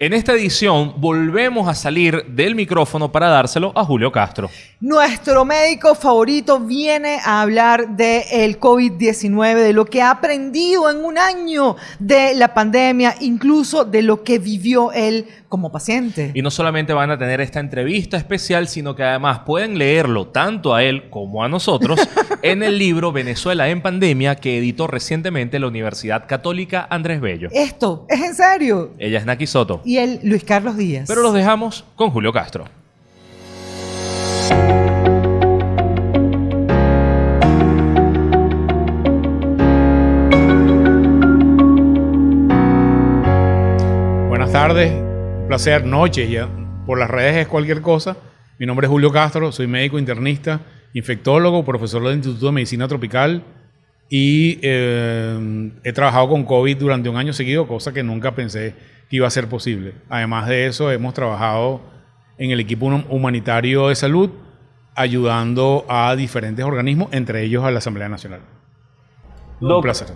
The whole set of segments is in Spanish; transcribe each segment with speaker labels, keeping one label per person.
Speaker 1: En esta edición volvemos a salir del micrófono para dárselo a Julio Castro.
Speaker 2: Nuestro médico favorito viene a hablar del COVID-19, de lo que ha aprendido en un año de la pandemia, incluso de lo que vivió él como paciente.
Speaker 1: Y no solamente van a tener esta entrevista especial, sino que además pueden leerlo tanto a él como a nosotros en el libro Venezuela en Pandemia que editó recientemente la Universidad Católica Andrés Bello.
Speaker 2: Esto, ¿es en serio?
Speaker 1: Ella es Naki Soto.
Speaker 2: Y él, Luis Carlos Díaz.
Speaker 1: Pero los dejamos con Julio Castro.
Speaker 3: Buenas tardes, un placer, noche, ya por las redes es cualquier cosa. Mi nombre es Julio Castro, soy médico internista, infectólogo, profesor del Instituto de Medicina Tropical y eh, he trabajado con COVID durante un año seguido, cosa que nunca pensé que iba a ser posible. Además de eso, hemos trabajado en el equipo humanitario de salud, ayudando a diferentes organismos, entre ellos a la Asamblea Nacional.
Speaker 1: un placer.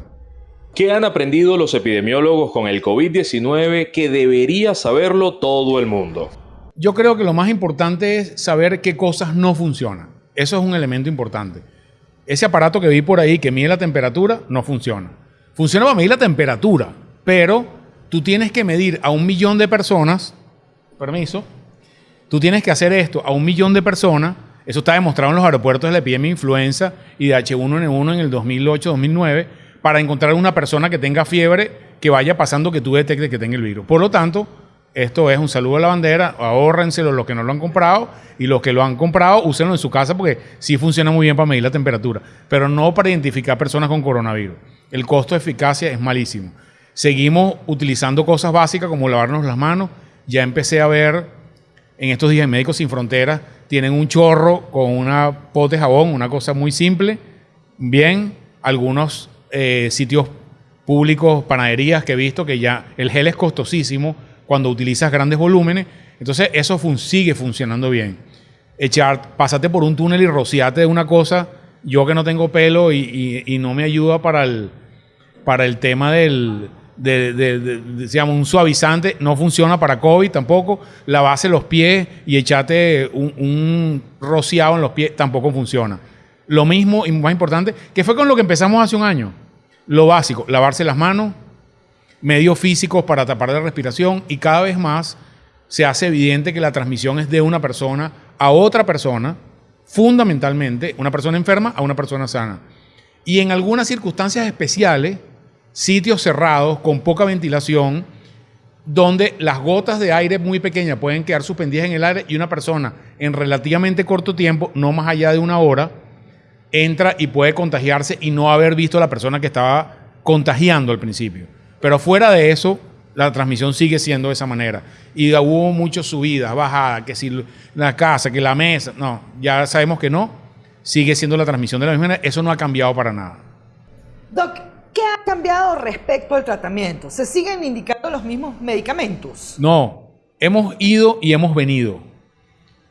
Speaker 1: ¿Qué han aprendido los epidemiólogos con el COVID-19 que debería saberlo todo el mundo?
Speaker 3: Yo creo que lo más importante es saber qué cosas no funcionan. Eso es un elemento importante. Ese aparato que vi por ahí que mide la temperatura no funciona. Funciona para medir la temperatura, pero tú tienes que medir a un millón de personas, permiso, tú tienes que hacer esto a un millón de personas, eso está demostrado en los aeropuertos de la epidemia de influenza y de H1N1 en el 2008-2009, para encontrar una persona que tenga fiebre que vaya pasando que tú detectes que tenga el virus. Por lo tanto, esto es un saludo a la bandera, ahórrenselo los que no lo han comprado y los que lo han comprado, úsenlo en su casa porque sí funciona muy bien para medir la temperatura, pero no para identificar personas con coronavirus. El costo de eficacia es malísimo. Seguimos utilizando cosas básicas como lavarnos las manos. Ya empecé a ver en estos días Médicos Sin Fronteras, tienen un chorro con una pote de jabón, una cosa muy simple. Bien, algunos eh, sitios públicos, panaderías que he visto que ya el gel es costosísimo cuando utilizas grandes volúmenes. Entonces eso sigue funcionando bien. Echar, pasate por un túnel y rociate de una cosa, yo que no tengo pelo y, no me ayuda para el, para el tema del, de, digamos, un suavizante, no funciona para COVID tampoco. Lavarse los pies y echarte un, un rociado en los pies tampoco funciona. Lo mismo y más importante, que fue con lo que empezamos hace un año. Lo básico, lavarse las manos, medios físicos para tapar la respiración y cada vez más se hace evidente que la transmisión es de una persona a otra persona, fundamentalmente una persona enferma a una persona sana. Y en algunas circunstancias especiales, sitios cerrados con poca ventilación, donde las gotas de aire muy pequeñas pueden quedar suspendidas en el aire y una persona en relativamente corto tiempo, no más allá de una hora, entra y puede contagiarse y no haber visto a la persona que estaba contagiando al principio. Pero fuera de eso, la transmisión sigue siendo de esa manera. Y hubo muchas subidas, bajadas, que si la casa, que la mesa, no, ya sabemos que no, sigue siendo la transmisión de la misma manera, eso no ha cambiado para nada.
Speaker 2: Doc, ¿qué ha cambiado respecto al tratamiento? ¿Se siguen indicando los mismos medicamentos?
Speaker 3: No, hemos ido y hemos venido.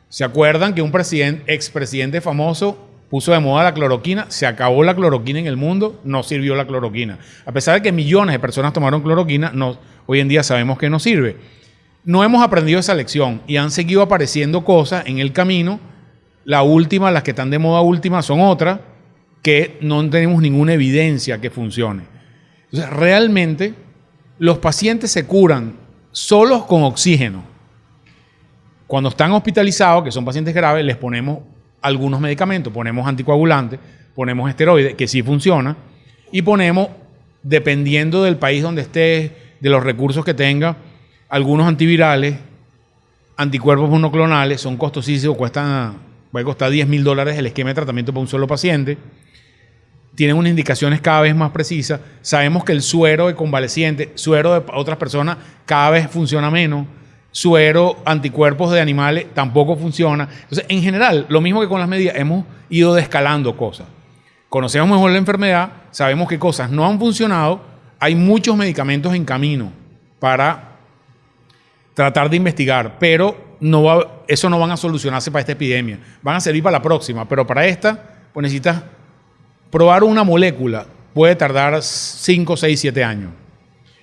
Speaker 3: ¿Se acuerdan que un presidente, expresidente famoso puso de moda la cloroquina, se acabó la cloroquina en el mundo, no sirvió la cloroquina. A pesar de que millones de personas tomaron cloroquina, hoy en día sabemos que no sirve. No hemos aprendido esa lección y han seguido apareciendo cosas en el camino. La última, las que están de moda última, son otras que no tenemos ninguna evidencia que funcione. Entonces, realmente los pacientes se curan solos con oxígeno. Cuando están hospitalizados, que son pacientes graves, les ponemos algunos medicamentos, ponemos anticoagulantes, ponemos esteroides, que sí funciona, y ponemos, dependiendo del país donde esté, de los recursos que tenga, algunos antivirales, anticuerpos monoclonales, son costosísimos, cuestan, puede costar 10 mil dólares el esquema de tratamiento para un solo paciente. Tienen unas indicaciones cada vez más precisas. Sabemos que el suero de convaleciente, suero de otras personas, cada vez funciona menos suero, anticuerpos de animales, tampoco funciona. Entonces, en general, lo mismo que con las medidas, hemos ido descalando cosas. Conocemos mejor la enfermedad, sabemos qué cosas no han funcionado, hay muchos medicamentos en camino para tratar de investigar, pero eso no van a solucionarse para esta epidemia. Van a servir para la próxima, pero para esta, pues necesitas probar una molécula. Puede tardar 5, 6, 7 años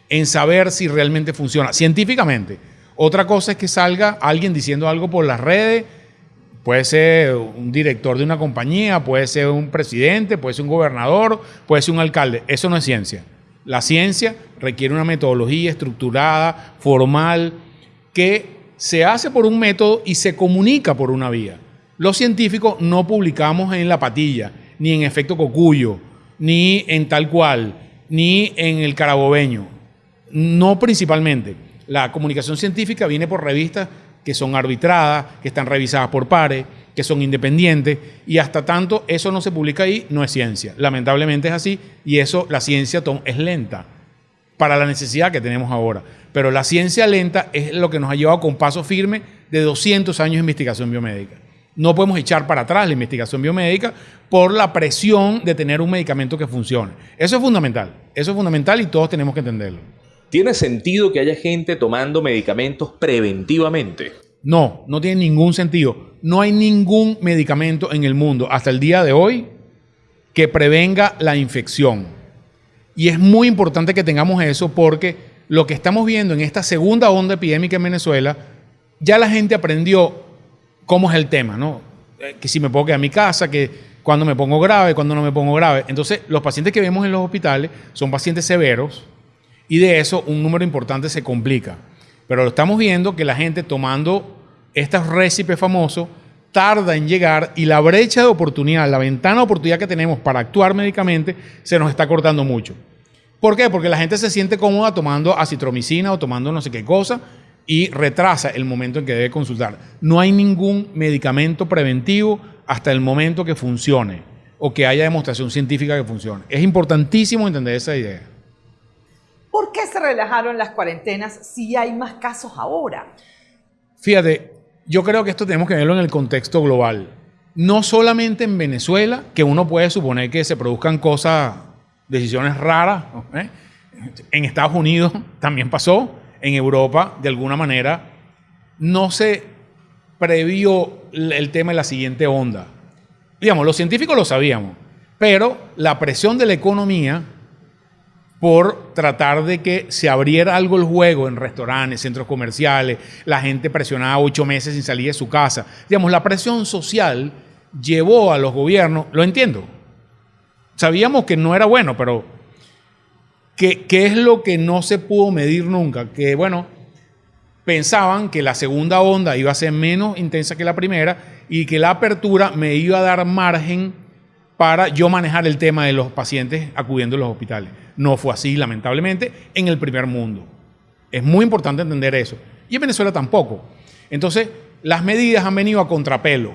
Speaker 3: en saber si realmente funciona científicamente Otra cosa es que salga alguien diciendo algo por las redes, puede ser un director de una compañía, puede ser un presidente, puede ser un gobernador, puede ser un alcalde. Eso no es ciencia. La ciencia requiere una metodología estructurada, formal, que se hace por un método y se comunica por una vía. Los científicos no publicamos en la patilla, ni en efecto cocuyo, ni en tal cual, ni en el carabobeño. No principalmente. La comunicación científica viene por revistas que son arbitradas, que están revisadas por pares, que son independientes, y hasta tanto eso no se publica ahí, no es ciencia. Lamentablemente es así, y eso, la ciencia es lenta para la necesidad que tenemos ahora. Pero la ciencia lenta es lo que nos ha llevado con paso firme de 200 años de investigación biomédica. No podemos echar para atrás la investigación biomédica por la presión de tener un medicamento que funcione. Eso es fundamental. Eso es fundamental y todos tenemos que entenderlo.
Speaker 1: ¿Tiene sentido que haya gente tomando medicamentos preventivamente?
Speaker 3: No, no tiene ningún sentido. No hay ningún medicamento en el mundo hasta el día de hoy que prevenga la infección. Y es muy importante que tengamos eso porque lo que estamos viendo en esta segunda onda epidémica en Venezuela, ya la gente aprendió cómo es el tema, ¿no? Eh, que si me puedo quedar en mi casa, que cuando me pongo grave, cuando no me pongo grave. Entonces, los pacientes que vemos en los hospitales son pacientes severos y de eso un número importante se complica. Pero lo estamos viendo que la gente tomando estos récipes famosos tarda en llegar y la brecha de oportunidad, la ventana de oportunidad que tenemos para actuar médicamente se nos está cortando mucho. ¿Por qué? Porque la gente se siente cómoda tomando acitromicina o tomando no sé qué cosa y retrasa el momento en que debe consultar. No hay ningún medicamento preventivo hasta el momento que funcione o que haya demostración científica que funcione. Es importantísimo entender esa idea.
Speaker 2: ¿Por qué se relajaron las cuarentenas si hay más casos ahora?
Speaker 3: Fíjate, yo creo que esto tenemos que verlo en el contexto global. No solamente en Venezuela, que uno puede suponer que se produzcan cosas, decisiones raras. ¿eh? En Estados Unidos también pasó en Europa, de alguna manera, no se previó el tema de la siguiente onda. Digamos, los científicos lo sabíamos, pero la presión de la economía por tratar de que se abriera algo el juego en restaurantes, centros comerciales, la gente presionada ocho meses sin salir de su casa. Digamos, la presión social llevó a los gobiernos, lo entiendo, sabíamos que no era bueno, pero ¿Qué, es lo que no se pudo medir nunca? Que bueno, pensaban que la segunda onda iba a ser menos intensa que la primera y que la apertura me iba a dar margen para yo manejar el tema de los pacientes acudiendo a los hospitales. No fue así, lamentablemente, en el primer mundo. Es muy importante entender eso. Y en Venezuela tampoco. Entonces, las medidas han venido a contrapelo.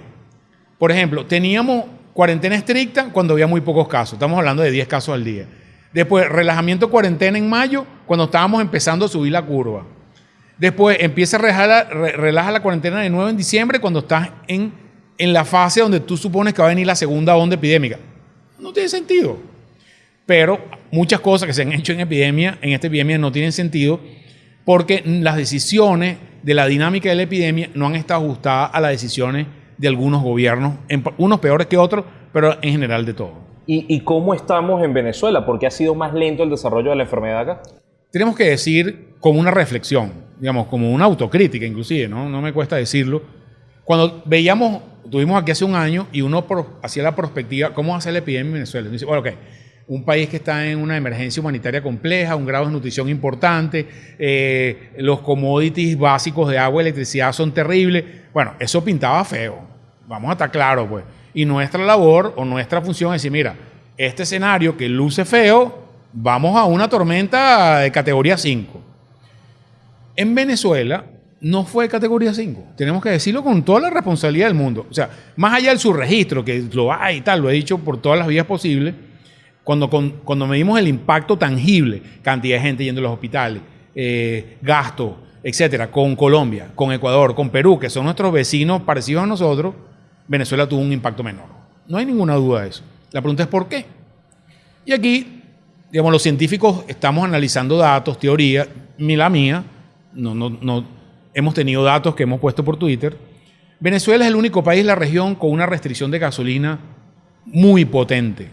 Speaker 3: Por ejemplo, teníamos cuarentena estricta cuando había muy pocos casos. Estamos hablando de 10 casos al día. Después, relajamiento cuarentena en mayo, cuando estábamos empezando a subir la curva. Después, empieza a relajar la, la cuarentena de nuevo en diciembre, cuando estás en, en la fase donde tú supones que va a venir la segunda onda epidémica. No tiene sentido. Pero muchas cosas que se han hecho en epidemia, en esta epidemia, no tienen sentido porque las decisiones de la dinámica de la epidemia no han estado ajustadas a las decisiones de algunos gobiernos, unos peores que otros, pero en general de todo.
Speaker 1: ¿Y, cómo estamos en Venezuela? ¿Por qué ha sido más lento el desarrollo de la enfermedad acá?
Speaker 3: Tenemos que decir como una reflexión, digamos, como una autocrítica inclusive, ¿no? No me cuesta decirlo. Cuando veíamos, tuvimos aquí hace un año y uno hacía la perspectiva, ¿cómo hace la epidemia en Venezuela? Dice, bueno, ok, un país que está en una emergencia humanitaria compleja, un grado de nutrición importante, eh, los commodities básicos de agua y electricidad son terribles. Bueno, eso pintaba feo. Vamos a estar claros, pues. Y nuestra labor o nuestra función es decir, mira, este escenario que luce feo, vamos a una tormenta de categoría 5. En Venezuela no fue categoría 5. Tenemos que decirlo con toda la responsabilidad del mundo. O sea, más allá del subregistro, que lo hay y tal, lo he dicho por todas las vías posibles, cuando, cuando medimos el impacto tangible, cantidad de gente yendo a los hospitales, eh, gasto, etcétera, con Colombia, con Ecuador, con Perú, que son nuestros vecinos parecidos a nosotros, Venezuela tuvo un impacto menor. No hay ninguna duda de eso. La pregunta es por qué. Y aquí, digamos, los científicos estamos analizando datos, teoría, la mía, no, no, no, hemos tenido datos que hemos puesto por Twitter. Venezuela es el único país de la región con una restricción de gasolina muy potente.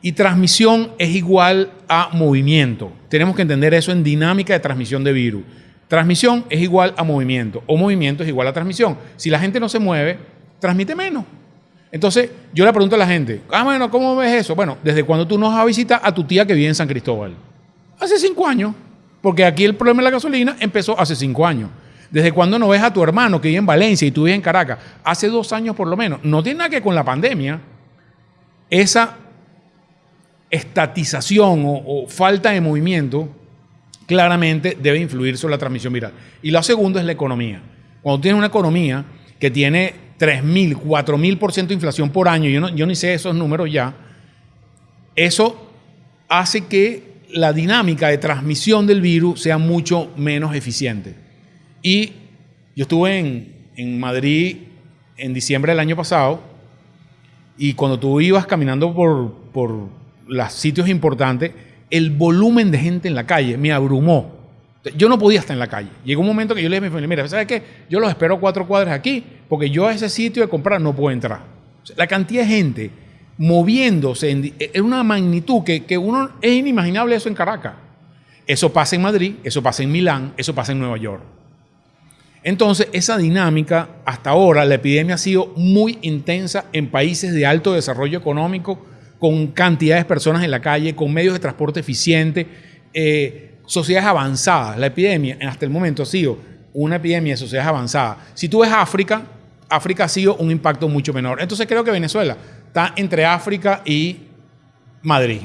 Speaker 3: Y transmisión es igual a movimiento. Tenemos que entender eso en dinámica de transmisión de virus. Transmisión es igual a movimiento o movimiento es igual a transmisión. Si la gente no se mueve, transmite menos. Entonces, yo le pregunto a la gente, ah, bueno, ¿cómo ves eso? Bueno, ¿desde cuando tú nos vas a visitar a tu tía que vive en San Cristóbal? Hace cinco años. Porque aquí el problema de la gasolina empezó hace cinco años. ¿Desde cuándo no ves a tu hermano que vive en Valencia y tú vives en Caracas? Hace dos años por lo menos. No tiene nada que ver con la pandemia. Esa estatización o, o falta de movimiento claramente debe influir sobre la transmisión viral. Y lo segundo es la economía. Cuando tienes una economía que tiene 3.000, 4.000% de inflación por año, yo, no, yo ni sé esos números ya, eso hace que la dinámica de transmisión del virus sea mucho menos eficiente. Y yo estuve en, en Madrid en diciembre del año pasado y cuando tú ibas caminando por, por los sitios importantes, el volumen de gente en la calle me abrumó. Yo no podía estar en la calle. Llegó un momento que yo le dije a mi familia, mira, ¿sabes qué? Yo los espero cuatro cuadras aquí porque yo a ese sitio de comprar no puedo entrar. la cantidad de gente moviéndose en, en una magnitud que, que, uno es inimaginable eso en Caracas. Eso pasa en Madrid, eso pasa en Milán, eso pasa en Nueva York. Entonces, esa dinámica, hasta ahora, la epidemia ha sido muy intensa en países de alto desarrollo económico, con cantidades de personas en la calle, con medios de transporte eficientes, eh, sociedades avanzadas. La epidemia, hasta el momento, ha sido una epidemia de sociedades avanzadas. Si tú ves África, África ha sido un impacto mucho menor. Entonces, creo que Venezuela está entre África y Madrid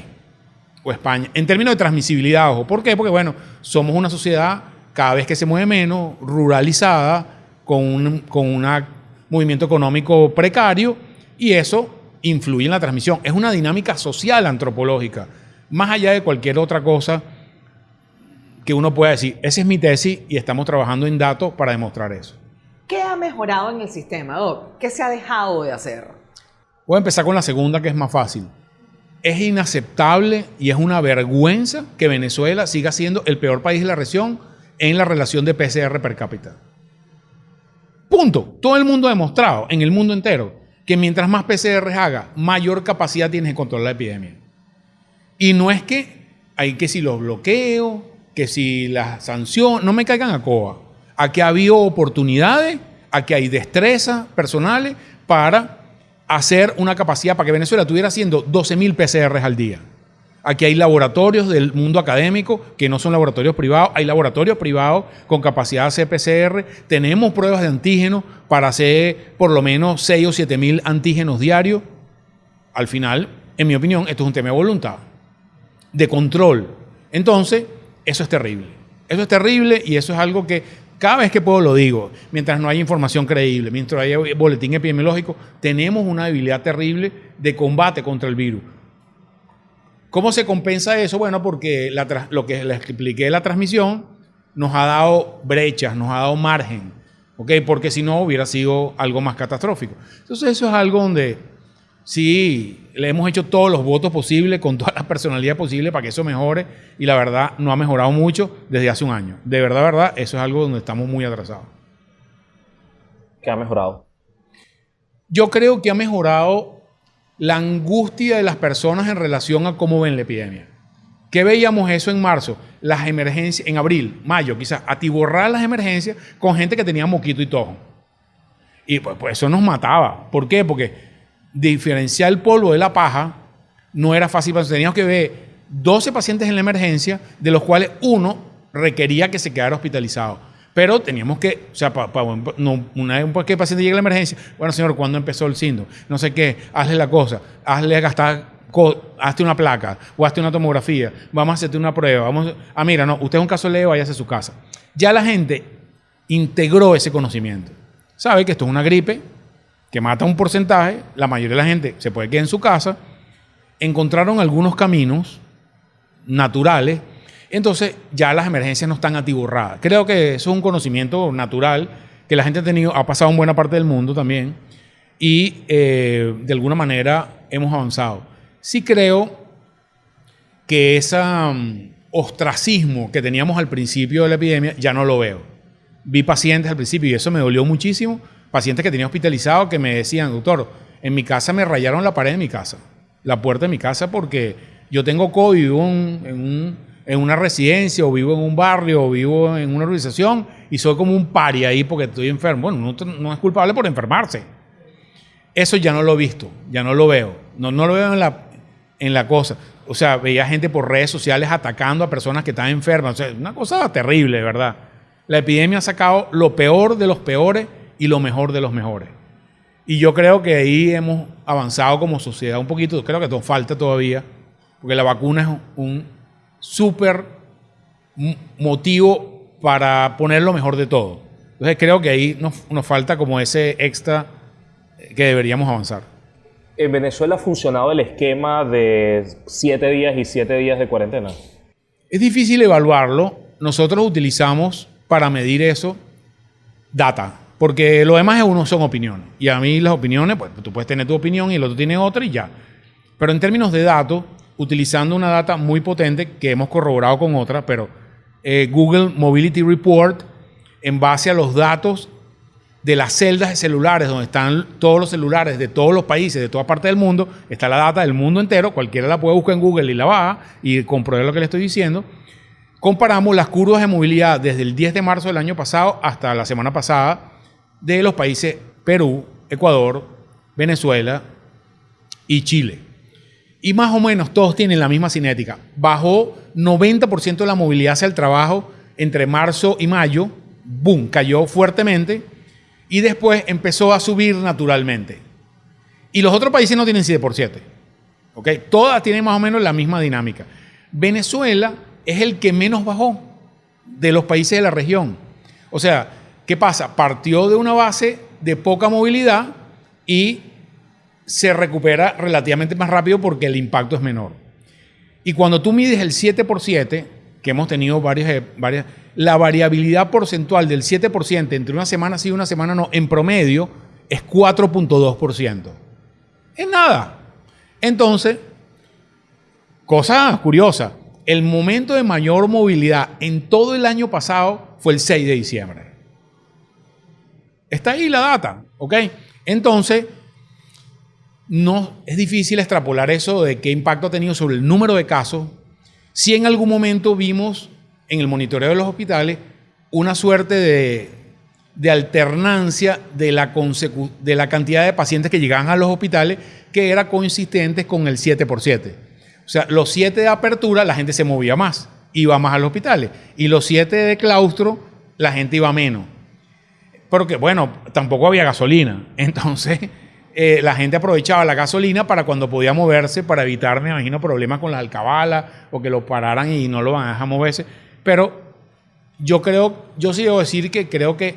Speaker 3: o España. En términos de transmisibilidad, ojo. ¿Por qué? Porque, bueno, somos una sociedad cada vez que se mueve menos, ruralizada, con un con una movimiento económico precario, y eso influye en la transmisión. Es una dinámica social antropológica, más allá de cualquier otra cosa que uno pueda decir. Esa es mi tesis y estamos trabajando en datos para demostrar eso.
Speaker 2: ¿Qué ha mejorado en el sistema, Doc? ¿Qué se ha dejado de hacer?
Speaker 3: Voy a empezar con la segunda, que es más fácil. Es inaceptable y es una vergüenza que Venezuela siga siendo el peor país de la región en la relación de PCR per cápita. Punto. Todo el mundo ha demostrado, en el mundo entero, que mientras más PCR haga, mayor capacidad tienes de controlar la epidemia. Y no es que hay que si los bloqueos, que si las sanciones, no me caigan a coba. Aquí ha habido oportunidades, aquí hay destrezas personales para hacer una capacidad para que Venezuela estuviera haciendo 12.000 PCRs al día. Aquí hay laboratorios del mundo académico que no son laboratorios privados, hay laboratorios privados con capacidad de hacer PCR, tenemos pruebas de antígenos para hacer por lo menos 6 o 7 mil antígenos diarios. Al final, en mi opinión, esto es un tema de voluntad, de control. Entonces, eso es terrible. Eso es terrible y eso es algo que cada vez que puedo lo digo, mientras no haya información creíble, mientras haya boletín epidemiológico, tenemos una debilidad terrible de combate contra el virus. ¿Cómo se compensa eso? Bueno, porque lo que les expliqué de la transmisión nos ha dado brechas, nos ha dado margen, ¿ok? Porque si no hubiera sido algo más catastrófico. Entonces eso es algo donde sí le hemos hecho todos los votos posibles, con toda la personalidad posible para que eso mejore y la verdad no ha mejorado mucho desde hace un año. De verdad, verdad, eso es algo donde estamos muy atrasados.
Speaker 1: ¿Qué ha mejorado?
Speaker 3: Yo creo que ha mejorado la angustia de las personas en relación a cómo ven la epidemia. ¿Qué veíamos eso en marzo? Las emergencias, en abril, mayo, quizás, atiborrar las emergencias con gente que tenía moquito y tojo. Y pues, pues, eso nos mataba. ¿Por qué? Porque diferenciar el polvo de la paja no era fácil. Teníamos que ver 12 pacientes en la emergencia, de los cuales uno requería que se quedara hospitalizado. Pero teníamos que, o sea, no, una vez el paciente llegue a la emergencia, bueno, señor, ¿cuándo empezó el síndrome? No sé qué, hazle la cosa, hazle gastar, hazte una placa o hazte una tomografía, vamos a hacerte una prueba, vamos, ah, mira, no, usted es un caso leve, váyase a su casa. Ya la gente integró ese conocimiento. Sabe que esto es una gripe que mata un porcentaje, la mayoría de la gente se puede quedar en su casa, encontraron algunos caminos naturales entonces ya las emergencias no están atiborradas. Creo que eso es un conocimiento natural que la gente ha tenido, ha pasado en buena parte del mundo también y eh, de alguna manera hemos avanzado. Sí creo que ese um, ostracismo que teníamos al principio de la epidemia ya no lo veo. Vi pacientes al principio y eso me dolió muchísimo, pacientes que tenía hospitalizados que me decían, doctor, en mi casa me rayaron la pared de mi casa, la puerta de mi casa porque yo tengo COVID en un en una residencia o vivo en un barrio o vivo en una organización y soy como un pari ahí porque estoy enfermo. Bueno, no, no es culpable por enfermarse. Eso ya no lo he visto, ya no lo veo. No, no lo veo en la, en la cosa. O sea, veía gente por redes sociales atacando a personas que están enfermas. O sea, una cosa terrible, ¿verdad? La epidemia ha sacado lo peor de los peores y lo mejor de los mejores. Y yo creo que ahí hemos avanzado como sociedad un poquito. Creo que nos falta todavía, porque la vacuna es un súper motivo para poner lo mejor de todo. Entonces creo que ahí nos, nos falta como ese extra que deberíamos avanzar.
Speaker 1: ¿En Venezuela ha funcionado el esquema de siete días y siete días de cuarentena?
Speaker 3: Es difícil evaluarlo. Nosotros utilizamos para medir eso data, porque lo demás es uno son opiniones. Y a mí las opiniones, pues tú puedes tener tu opinión y el otro tiene otra y ya. Pero en términos de datos, utilizando una data muy potente que hemos corroborado con otra, pero eh, Google Mobility Report, en base a los datos de las celdas de celulares, donde están todos los celulares de todos los países, de toda parte del mundo, está la data del mundo entero, cualquiera la puede buscar en Google y la baja y comprobar lo que le estoy diciendo. Comparamos las curvas de movilidad desde el 10 de marzo del año pasado hasta la semana pasada de los países Perú, Ecuador, Venezuela y Chile. Y más o menos todos tienen la misma cinética. Bajó 90% de la movilidad hacia el trabajo entre marzo y mayo. ¡Boom! Cayó fuertemente y después empezó a subir naturalmente. Y los otros países no tienen 7 por 7. ¿ok? Todas tienen más o menos la misma dinámica. Venezuela es el que menos bajó de los países de la región. O sea, ¿qué pasa? Partió de una base de poca movilidad y se recupera relativamente más rápido porque el impacto es menor. Y cuando tú mides el 7 por 7, que hemos tenido varias, varias la variabilidad porcentual del 7% entre una semana sí y una semana no, en promedio, es 4.2%. Es nada. Entonces, cosa curiosa, el momento de mayor movilidad en todo el año pasado fue el 6 de diciembre. Está ahí la data, ¿ok? Entonces, no es difícil extrapolar eso de qué impacto ha tenido sobre el número de casos. Si en algún momento vimos en el monitoreo de los hospitales una suerte de, alternancia de la, de la cantidad de pacientes que llegaban a los hospitales que era coincidente con el 7 por 7. O sea, los 7 de apertura la gente se movía más, iba más a los hospitales. Y los 7 de claustro la gente iba menos. Porque, bueno, tampoco había gasolina. Entonces, eh, la gente aprovechaba la gasolina para cuando podía moverse, para evitar, me imagino, problemas con las alcabalas o que lo pararan y no lo van a dejar moverse. Pero yo creo, yo sí debo decir que creo que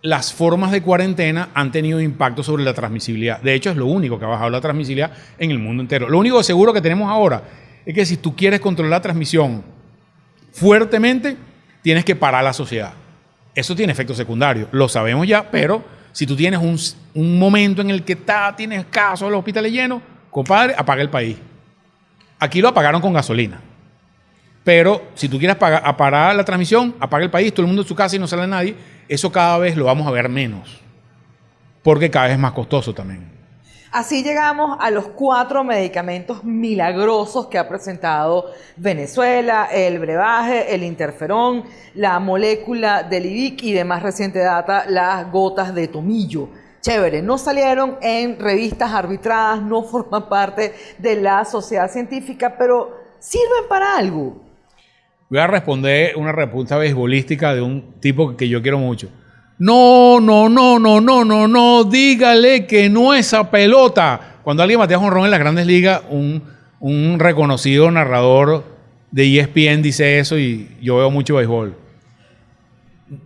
Speaker 3: las formas de cuarentena han tenido impacto sobre la transmisibilidad. De hecho, es lo único que ha bajado la transmisibilidad en el mundo entero. Lo único seguro que tenemos ahora es que si tú quieres controlar la transmisión fuertemente, tienes que parar la sociedad. Eso tiene efectos secundarios, lo sabemos ya, pero si tú tienes un, momento en el que está, tienes casos, los hospitales llenos, compadre, apaga el país. Aquí lo apagaron con gasolina. Pero si tú quieres parar la transmisión, apaga el país, todo el mundo en su casa y no sale nadie, eso cada vez lo vamos a ver menos. Porque cada vez es más costoso también.
Speaker 2: Así llegamos a los cuatro medicamentos milagrosos que ha presentado Venezuela, el brebaje, el interferón, la molécula del IVIC y de más reciente data, las gotas de tomillo. Chévere, no salieron en revistas arbitradas, no forman parte de la sociedad científica, pero sirven para algo.
Speaker 3: Voy a responder una respuesta beisbolística de un tipo que yo quiero mucho. No, no, no, no, no, no, no, dígale que no esa pelota. Cuando alguien batea ron en las grandes ligas, un, reconocido narrador de ESPN dice eso y yo veo mucho béisbol.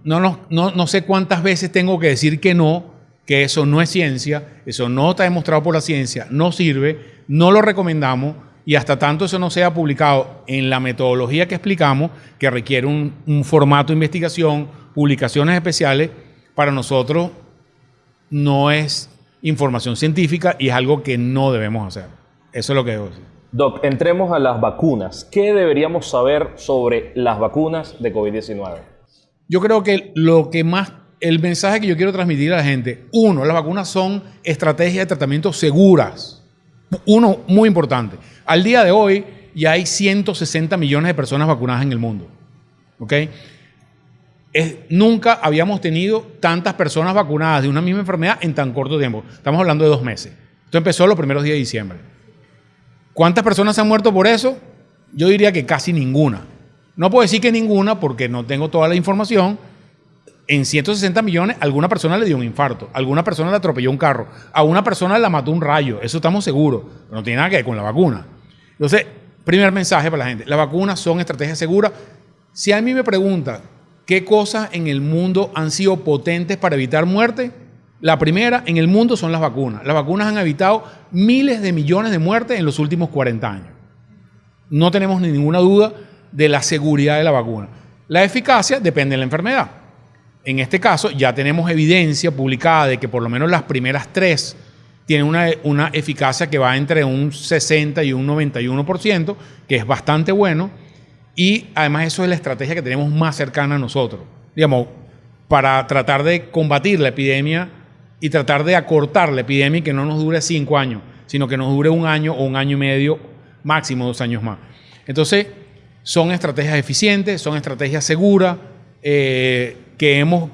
Speaker 3: No, no, no, no sé cuántas veces tengo que decir que no, que eso no es ciencia, eso no está demostrado por la ciencia, no sirve, no lo recomendamos y hasta tanto eso no sea publicado en la metodología que explicamos, que requiere un, formato de investigación, publicaciones especiales, para nosotros no es información científica y es algo que no debemos hacer. Eso es lo que debo decir.
Speaker 1: Doc, entremos a las vacunas. ¿Qué deberíamos saber sobre las vacunas de COVID-19?
Speaker 3: Yo creo que lo que más, el mensaje que yo quiero transmitir a la gente, uno, las vacunas son estrategias de tratamiento seguras. Uno, muy importante. Al día de hoy, ya hay 160 millones de personas vacunadas en el mundo. ¿Ok? Nunca habíamos tenido tantas personas vacunadas de una misma enfermedad en tan corto tiempo. Estamos hablando de dos meses. Esto empezó los primeros días de diciembre. ¿Cuántas personas se han muerto por eso? Yo diría que casi ninguna. No puedo decir que ninguna porque no tengo toda la información. En 160 millones, alguna persona le dio un infarto, alguna persona le atropelló un carro, a una persona la mató un rayo, eso estamos seguros, no tiene nada que ver con la vacuna. Entonces, primer mensaje para la gente, las vacunas son estrategias seguras. Si a mí me pregunta qué cosas en el mundo han sido potentes para evitar muerte, la primera en el mundo son las vacunas. Las vacunas han evitado miles de millones de muertes en los últimos 40 años. No tenemos ni ninguna duda de la seguridad de la vacuna. La eficacia depende de la enfermedad. En este caso, ya tenemos evidencia publicada de que por lo menos las primeras tres tienen una, una eficacia que va entre un 60 y un 91%, que es bastante bueno. Y además eso es la estrategia que tenemos más cercana a nosotros. Digamos, para tratar de combatir la epidemia y tratar de acortar la epidemia y que no nos dure cinco años, sino que nos dure un año o un año y medio, máximo dos años más. Entonces, son estrategias eficientes, son estrategias seguras, eh, que hemos...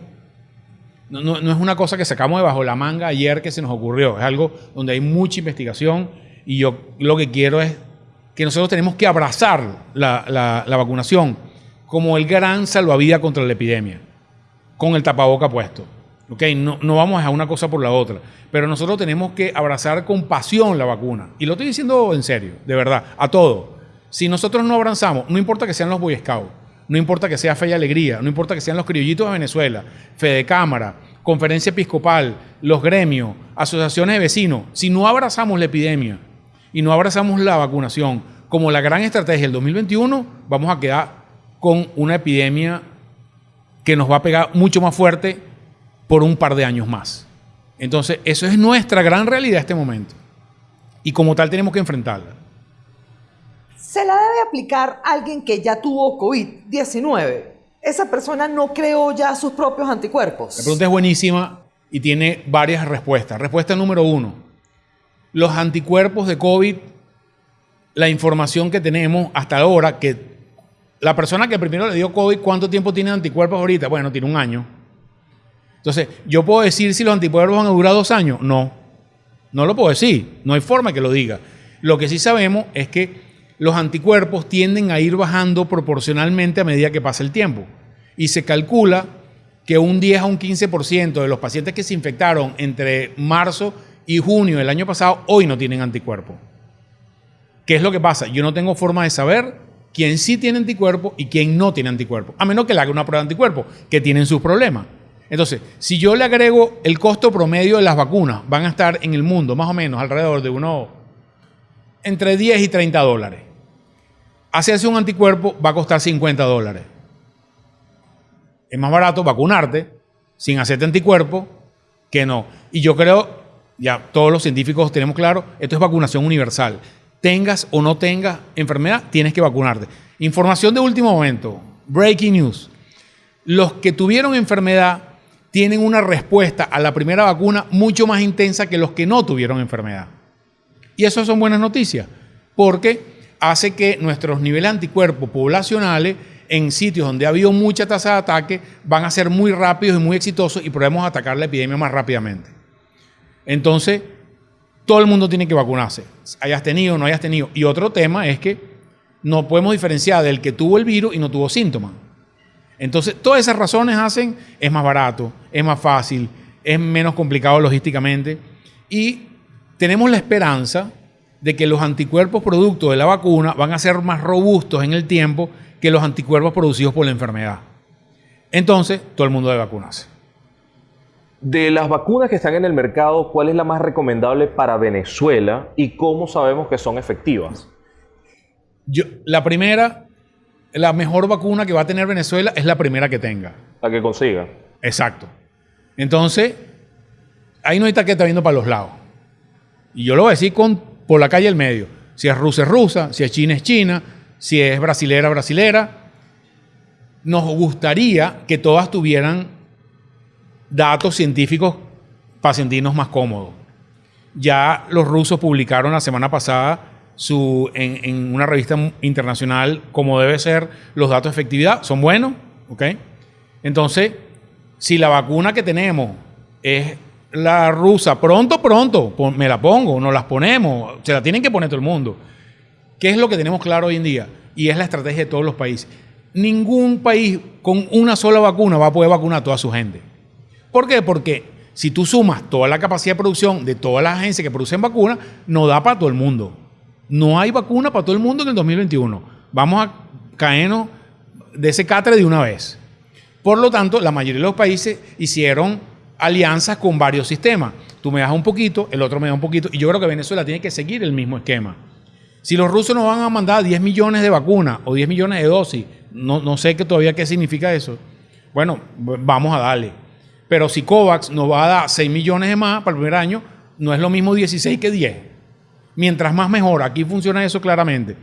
Speaker 3: No, no- no es una cosa que sacamos de bajo la manga ayer que se nos ocurrió, es algo donde hay mucha investigación y yo lo que quiero es que nosotros tenemos que abrazar la, la- vacunación como el gran salvavidas contra la epidemia, con el tapaboca puesto. ¿ok? No, no vamos a una cosa por la otra, pero nosotros tenemos que abrazar con pasión la vacuna. Y lo estoy diciendo en serio, de verdad, a todo. Si nosotros no abrazamos, no importa que sean los Boy Scouts, no importa que sea Fe y Alegría, no importa que sean los criollitos de Venezuela, Fede Cámara, Conferencia Episcopal, los gremios, asociaciones de vecinos, si no abrazamos la epidemia y no abrazamos la vacunación como la gran estrategia del 2021, vamos a quedar con una epidemia que nos va a pegar mucho más fuerte por un par de años más. Entonces, eso es nuestra gran realidad en este momento. Y como tal tenemos que enfrentarla.
Speaker 2: ¿Se la debe aplicar alguien que ya tuvo COVID-19? Esa persona no creó ya sus propios anticuerpos.
Speaker 3: La pregunta es buenísima y tiene varias respuestas. Respuesta número uno. Los anticuerpos de COVID, la información que tenemos hasta ahora, que la persona que primero le dio COVID, ¿cuánto tiempo tiene anticuerpos ahorita? Bueno, tiene un año. Entonces, ¿yo puedo decir si los anticuerpos van a durar dos años? No. No lo puedo decir. No hay forma que lo diga. Lo que sí sabemos es que los anticuerpos tienden a ir bajando proporcionalmente a medida que pasa el tiempo. Y se calcula que un 10 a un 15% de los pacientes que se infectaron entre marzo y junio del año pasado hoy no tienen anticuerpos. ¿Qué es lo que pasa? Yo no tengo forma de saber quién sí tiene anticuerpos y quién no tiene anticuerpos, a menos que le haga una prueba de anticuerpos, que tienen sus problemas. Entonces, si yo le agrego el costo promedio de las vacunas, van a estar en el mundo más o menos alrededor de uno entre 10 y 30 dólares. Hacerse un anticuerpo va a costar 50 dólares. Es más barato vacunarte sin hacerte anticuerpo que no. Y yo creo, ya todos los científicos tenemos claro, esto es vacunación universal. Tengas o no tengas enfermedad, tienes que vacunarte. Información de último momento, breaking news. Los que tuvieron enfermedad tienen una respuesta a la primera vacuna mucho más intensa que los que no tuvieron enfermedad. Y eso son buenas noticias, porque hace que nuestros niveles anticuerpos poblacionales en sitios donde ha habido mucha tasa de ataque van a ser muy rápidos y muy exitosos y podemos atacar la epidemia más rápidamente. Entonces, todo el mundo tiene que vacunarse, hayas tenido o no hayas tenido. Y otro tema es que no podemos diferenciar del que tuvo el virus y no tuvo síntomas. Entonces, todas esas razones hacen, es más barato, es más fácil, es menos complicado logísticamente y tenemos la esperanza de que los anticuerpos producto de la vacuna van a ser más robustos en el tiempo que los anticuerpos producidos por la enfermedad. Entonces, todo el mundo debe vacunarse.
Speaker 4: De las vacunas que están en el mercado, ¿cuál es la más recomendable para Venezuela y cómo sabemos que son efectivas?
Speaker 3: Yo, la primera, la mejor vacuna que va a tener Venezuela es la primera que tenga.
Speaker 4: La que consiga.
Speaker 3: Exacto. Entonces, ahí no hay taqueta viendo para los lados. Y yo lo voy a decir con, por la calle del medio. Si es rusa, es rusa. Si es china, es china. Si es brasilera, brasilera. Nos gustaría que todas tuvieran datos científicos para sentirnos más cómodos. Ya los rusos publicaron la semana pasada su, en, en una revista internacional como debe ser los datos de efectividad, son buenos, ¿ok? Entonces, si la vacuna que tenemos es la rusa, pronto, pronto, me la pongo, nos las ponemos, se la tienen que poner todo el mundo. ¿Qué es lo que tenemos claro hoy en día? Y es la estrategia de todos los países. Ningún país con una sola vacuna va a poder vacunar a toda su gente. ¿Por qué? Porque si tú sumas toda la capacidad de producción de todas las agencias que producen vacunas, no da para todo el mundo. No hay vacuna para todo el mundo en el 2021. Vamos a caernos de ese catre de una vez. Por lo tanto, la mayoría de los países hicieron alianzas con varios sistemas. Tú me das un poquito, el otro me da un poquito, y yo creo que Venezuela tiene que seguir el mismo esquema. Si los rusos nos van a mandar 10 millones de vacunas o 10 millones de dosis, no, no sé qué todavía qué significa eso. Bueno, vamos a darle. Pero si COVAX nos va a dar 6 millones de más para el primer año, no es lo mismo 16 que 10. Mientras más mejor, aquí funciona eso claramente.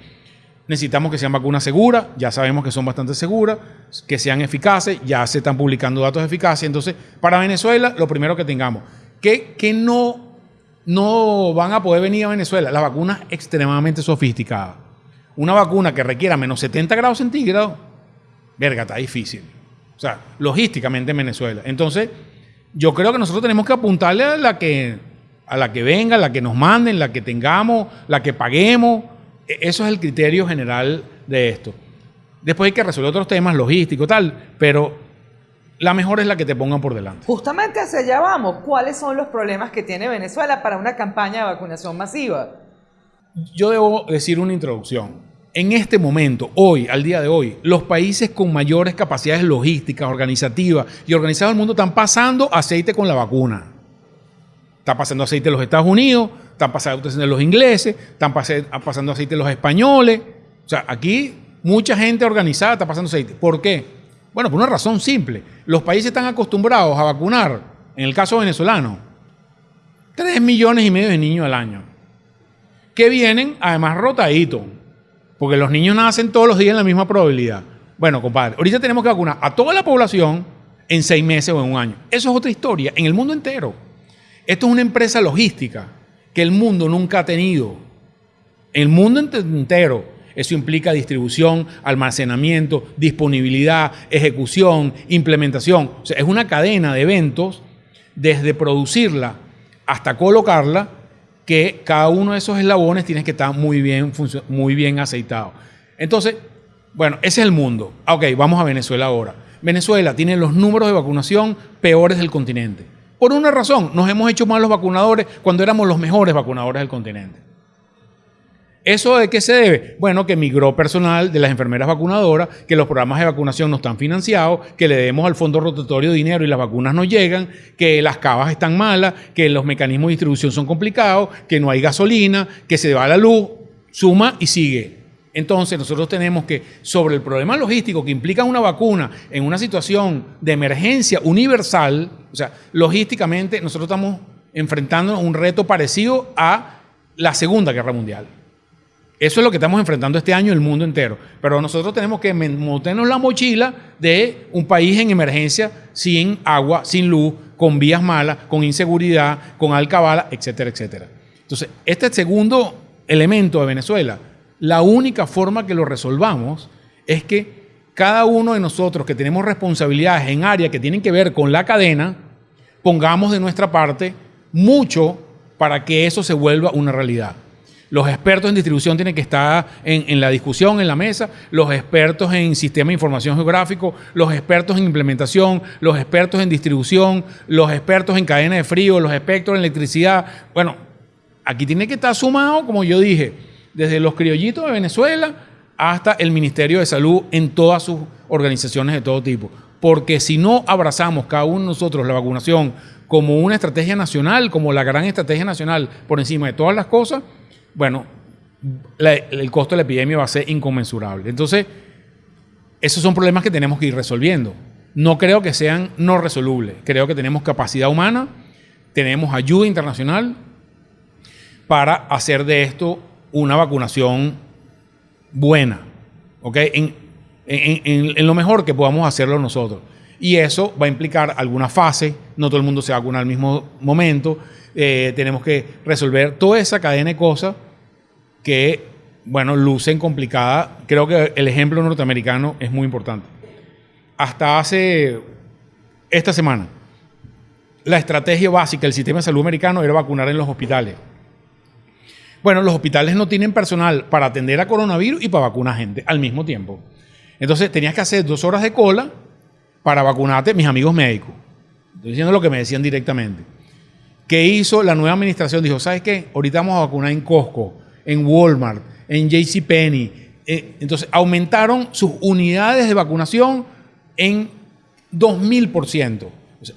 Speaker 3: Necesitamos que sean vacunas seguras, ya sabemos que son bastante seguras, que sean eficaces, ya se están publicando datos de eficacia. Entonces, para Venezuela, lo primero que tengamos, que, que no, no van a poder venir a Venezuela, las vacunas extremadamente sofisticadas. Una vacuna que requiera menos 70 grados centígrados, verga, está difícil. O sea, logísticamente en Venezuela. Entonces, yo creo que nosotros tenemos que apuntarle a la que, a la que venga, la que nos manden, la que tengamos, la que paguemos. E- Eso es el criterio general de esto. Después hay que resolver otros temas logísticos, tal, pero la mejor es la que te pongan por delante.
Speaker 2: Justamente hacia allá vamos. ¿Cuáles son los problemas que tiene Venezuela para una campaña de vacunación masiva?
Speaker 3: Yo debo decir una introducción. En este momento, hoy, al día de hoy, los países con mayores capacidades logísticas, organizativas y organizados del mundo están pasando aceite con la vacuna. Está pasando aceite en los Estados Unidos, están pasando aceite en los ingleses, están pasando aceite en los españoles. O sea, aquí mucha gente organizada está pasando aceite. ¿Por qué? Bueno, por una razón simple. Los países están acostumbrados a vacunar, en el caso venezolano, 3 millones y medio de niños al año que vienen además rotaditos, porque los niños nacen todos los días en la misma probabilidad. Bueno, compadre, ahorita tenemos que vacunar a toda la población en seis meses o en un año. Eso es otra historia, en el mundo entero. Esto es una empresa logística que el mundo nunca ha tenido. El mundo ente- entero. Eso implica distribución, almacenamiento, disponibilidad, ejecución, implementación. O sea, es una cadena de eventos desde producirla hasta colocarla que cada uno de esos eslabones tiene que estar muy bien, muy bien aceitado. Entonces, bueno, ese es el mundo. Ah, Ok, vamos a Venezuela ahora. Venezuela tiene los números de vacunación peores del continente. Por una razón, nos hemos hecho mal los vacunadores cuando éramos los mejores vacunadores del continente. ¿Eso de qué se debe? Bueno, que migró personal de las enfermeras vacunadoras, que los programas de vacunación no están financiados, que le demos al fondo rotatorio dinero y las vacunas no llegan, que las cavas están malas, que los mecanismos de distribución son complicados, que no hay gasolina, que se va la luz, suma y sigue. Entonces nosotros tenemos que, sobre el problema logístico que implica una vacuna en una situación de emergencia universal, o sea, logísticamente nosotros estamos enfrentando un reto parecido a la Segunda Guerra Mundial. Eso es lo que estamos enfrentando este año el mundo entero. Pero nosotros tenemos que montarnos la mochila de un país en emergencia sin agua, sin luz, con vías malas, con inseguridad, con alcabala, etcétera, etcétera. Entonces, este segundo elemento de Venezuela, la única forma que lo resolvamos es que cada uno de nosotros que tenemos responsabilidades en áreas que tienen que ver con la cadena, pongamos de nuestra parte mucho para que eso se vuelva una realidad. Los expertos en distribución tienen que estar en, la discusión, en la mesa, los expertos en sistema de información geográfico, los expertos en implementación, los expertos en distribución, los expertos en cadena de frío, los expertos en electricidad. Bueno, aquí tiene que estar sumado, como yo dije, desde los criollitos de Venezuela hasta el Ministerio de Salud en todas sus organizaciones de todo tipo. Porque si no abrazamos cada uno de nosotros la vacunación como una estrategia nacional, como la gran estrategia nacional por encima de todas las cosas, bueno, el costo de la epidemia va a ser inconmensurable. Entonces, esos son problemas que tenemos que ir resolviendo. No creo que sean no resolubles. Creo que tenemos capacidad humana, tenemos ayuda internacional para hacer de esto una vacunación buena, ¿ok? En lo mejor que podamos hacerlo nosotros. Y eso va a implicar alguna fase, no todo el mundo se vacuna al mismo momento, eh, tenemos que resolver toda esa cadena de cosas que, bueno, lucen complicada. Creo que el ejemplo norteamericano es muy importante. Hasta hace esta semana, la estrategia básica del sistema de salud americano era vacunar en los hospitales. Bueno, los hospitales no tienen personal para atender a coronavirus y para vacunar gente al mismo tiempo. Entonces tenías que hacer dos horas de cola para vacunarte, mis amigos médicos. Estoy diciendo lo que me decían directamente. ¿Qué hizo la nueva administración? Dijo, ¿sabes qué? Ahorita vamos a vacunar en Costco, en Walmart, en JCPenney. Eh, entonces aumentaron sus unidades de vacunación en 2000%.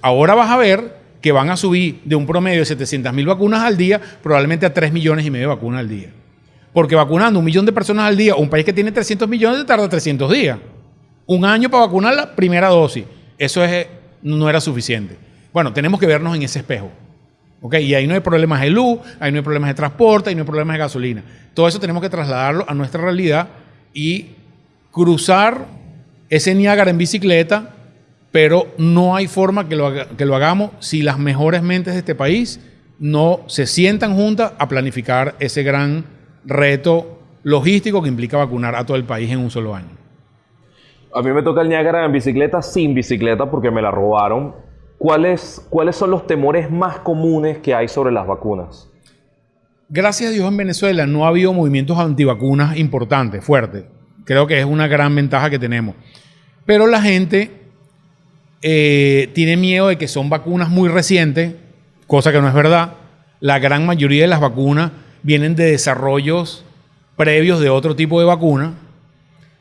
Speaker 3: Ahora vas a ver que van a subir de un promedio de 700 mil vacunas al día, probablemente a 3 millones y medio de vacunas al día. Porque vacunando un millón de personas al día, un país que tiene 300 millones, tarda 300 días. Un año para vacunar la primera dosis. Eso es, no era suficiente. Bueno, tenemos que vernos en ese espejo. ¿Okay? Y ahí no hay problemas de luz, ahí no hay problemas de transporte, ahí no hay problemas de gasolina. Todo eso tenemos que trasladarlo a nuestra realidad y cruzar ese Niágara en bicicleta pero no hay forma que lo, que lo hagamos si las mejores mentes de este país no se sientan juntas a planificar ese gran reto logístico que implica vacunar a todo el país en un solo año.
Speaker 4: A mí me toca el Niágara en bicicleta sin bicicleta porque me la robaron. ¿Cuáles, ¿Cuáles son los temores más comunes que hay sobre las vacunas?
Speaker 3: Gracias a Dios en Venezuela no ha habido movimientos antivacunas importantes, fuertes. Creo que es una gran ventaja que tenemos. Pero la gente eh, tiene miedo de que son vacunas muy recientes, cosa que no es verdad. La gran mayoría de las vacunas vienen de desarrollos previos de otro tipo de vacuna,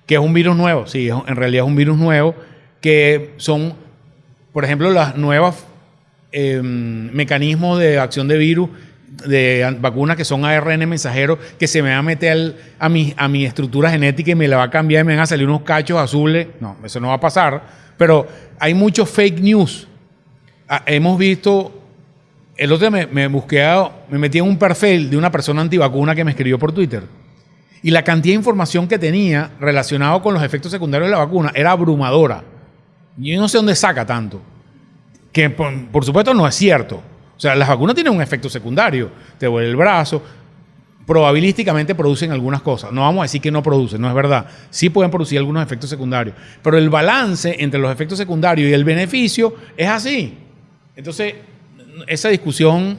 Speaker 3: que es un virus nuevo. Sí, en realidad es un virus nuevo, que son, por ejemplo, las nuevas em, mecanismos de acción de virus de vacunas que son ARN mensajeros que se me va a meter a, mi, a estructura genética y me la va a cambiar y me van a salir unos cachos azules. No, eso no va a pasar. Pero hay muchos fake news. Ah, hemos visto, el otro día me, busqué, me metí en un perfil de una persona antivacuna que me escribió por Twitter. Y la cantidad de información que tenía relacionado con los efectos secundarios de la vacuna era abrumadora. Yo no sé dónde saca tanto. Que por, supuesto no es cierto. O sea, las vacunas tienen un efecto secundario. Te duele el brazo, probabilísticamente producen algunas cosas. No vamos a decir que no producen, no es verdad. Sí pueden producir algunos efectos secundarios. Pero el balance entre los efectos secundarios y el beneficio es así. Entonces, esa discusión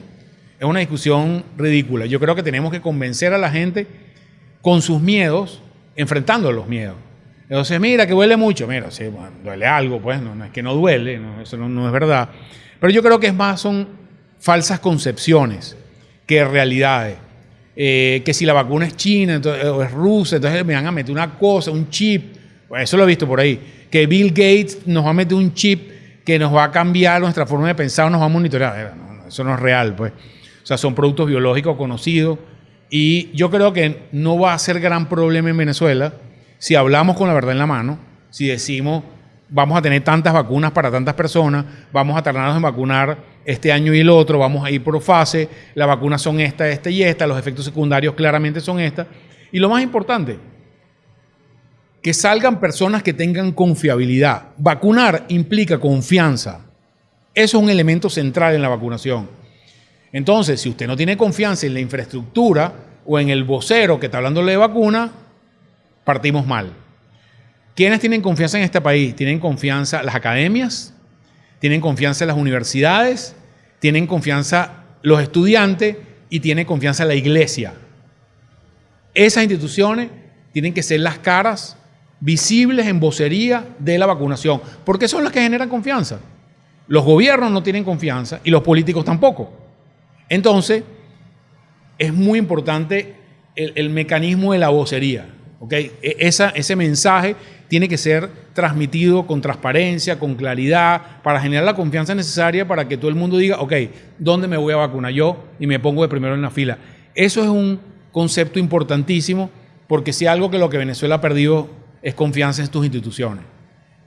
Speaker 3: es una discusión ridícula. Yo creo que tenemos que convencer a la gente con sus miedos, enfrentando los miedos. Entonces, mira, que duele mucho. Mira, sí, duele algo, pues, no, es que no duele, eso no, no es verdad. Pero yo creo que es más, son falsas concepciones que realidades. Eh, que si la vacuna es china o es rusa, entonces me van a meter una cosa, un chip. eso lo he visto por ahí. Que Bill Gates nos va a meter un chip que nos va a cambiar nuestra forma de pensar, nos va a monitorear. eso no es real, pues. O sea, son productos biológicos conocidos. Y yo creo que no va a ser gran problema en Venezuela si hablamos con la verdad en la mano, si decimos vamos a tener tantas vacunas para tantas personas, vamos a tardarnos en vacunar este año y el otro, vamos a ir por fase, las vacunas son esta, esta y esta, los efectos secundarios claramente son esta. Y lo más importante, que salgan personas que tengan confiabilidad. Vacunar implica confianza. Eso es un elemento central en la vacunación. Entonces, si usted no tiene confianza en la infraestructura o en el vocero que está hablándole de vacuna, partimos mal. ¿Quiénes tienen confianza en este país? Tienen confianza las academias, tienen confianza las universidades, tienen confianza los estudiantes y tienen confianza la iglesia. Esas instituciones tienen que ser las caras visibles en vocería de la vacunación, porque son las que generan confianza. Los gobiernos no tienen confianza y los políticos tampoco. Entonces, es muy importante el, mecanismo de la vocería. ¿Okay? E, ese mensaje tiene que ser transmitido con transparencia, con claridad, para generar la confianza necesaria para que todo el mundo diga, ok, ¿dónde me voy a vacunar yo? Y me pongo de primero en la fila. Eso es un concepto importantísimo porque si algo que lo que Venezuela ha perdido es confianza en sus instituciones.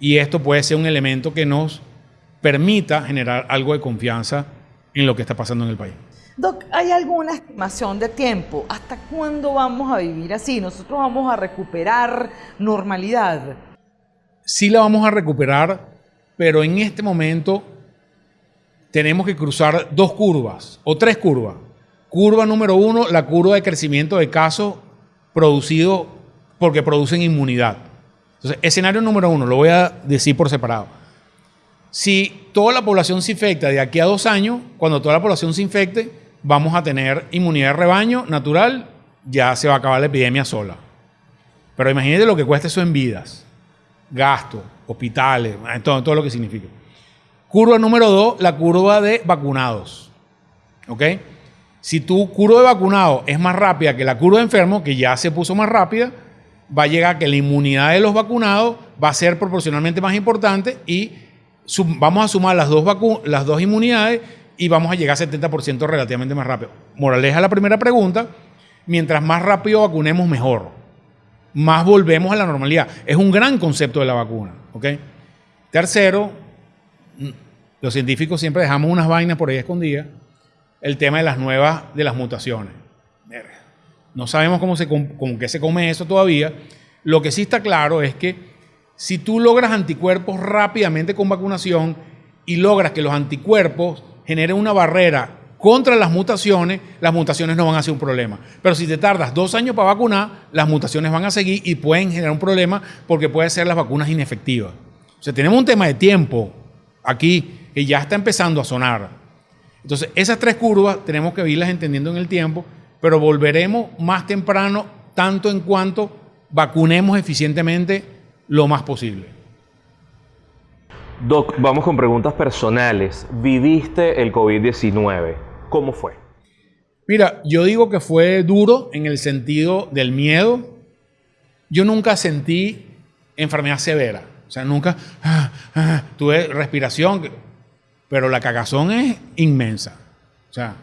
Speaker 3: Y esto puede ser un elemento que nos permita generar algo de confianza en lo que está pasando en el país.
Speaker 2: Doc, ¿hay alguna estimación de tiempo? ¿Hasta cuándo vamos a vivir así? ¿Nosotros vamos a recuperar normalidad?
Speaker 3: Sí la vamos a recuperar, pero en este momento tenemos que cruzar dos curvas o tres curvas. Curva número uno, la curva de crecimiento de casos producidos porque producen inmunidad. Entonces, escenario número uno, lo voy a decir por separado. Si toda la población se infecta de aquí a dos años, cuando toda la población se infecte, vamos a tener inmunidad de rebaño natural, ya se va a acabar la epidemia sola. Pero imagínate lo que cuesta eso en vidas, gastos, hospitales, todo, todo lo que significa. Curva número dos, la curva de vacunados. ¿Ok? Si tu curva de vacunados es más rápida que la curva de enfermos, que ya se puso más rápida, va a llegar que la inmunidad de los vacunados va a ser proporcionalmente más importante y vamos a sumar las dos, las dos inmunidades y vamos a llegar a 70% relativamente más rápido. Moraleja la primera pregunta, mientras más rápido vacunemos, mejor. Más volvemos a la normalidad. Es un gran concepto de la vacuna. Tercero, los científicos siempre dejamos unas vainas por ahí escondidas. El tema de las nuevas, de las mutaciones. No sabemos cómo se, cómo que se come eso todavía. Lo que sí está claro es que si tú logras anticuerpos rápidamente con vacunación y logras que los anticuerpos generen una barrera contra las mutaciones, las mutaciones no van a ser un problema. Pero si te tardas dos años para vacunar, las mutaciones van a seguir y pueden generar un problema porque pueden ser las vacunas inefectivas. O sea, tenemos un tema de tiempo aquí que ya está empezando a sonar. Entonces, esas tres curvas tenemos que irlas entendiendo en el tiempo, pero volveremos más temprano tanto en cuanto vacunemos eficientemente lo más posible.
Speaker 4: Doc, vamos con preguntas personales. ¿Viviste el COVID-19? ¿Cómo fue?
Speaker 3: Mira, yo digo que fue duro en el sentido del miedo. Yo nunca sentí enfermedad severa. O sea, nunca ah, ah, tuve respiración, pero la cagazón es inmensa. O sea,